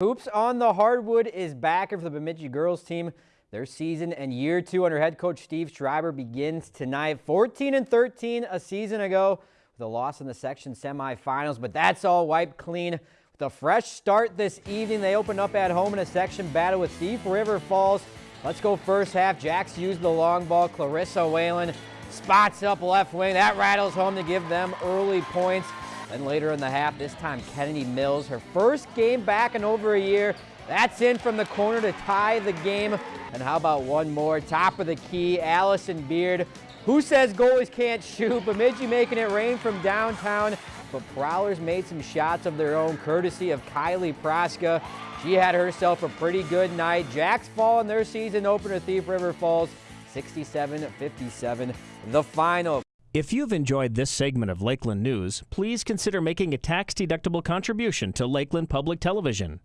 Hoops on the hardwood is back for the Bemidji girls team. Their season and year two under head coach Steve Schreiber begins tonight. 14 and 13 a season ago with a loss in the section semifinals, but that's all wiped clean. With a fresh start this evening, they open up at home in a section battle with Thief River Falls. Let's go first half. Jacks use the long ball. Clarissa Whalen spots up left wing. That rattles home to give them early points. Then later in the half, this time Kennedy Mills, her first game back in over a year. That's in from the corner to tie the game. And how about one more? Top of the key, Allison Beard. Who says goalies can't shoot? Bemidji making it rain from downtown. But Prowlers made some shots of their own, courtesy of Kylie Praska. She had herself a pretty good night. Jacks fall in their season opener, Thief River Falls, 67-57, the final. If you've enjoyed this segment of Lakeland News, please consider making a tax-deductible contribution to Lakeland Public Television.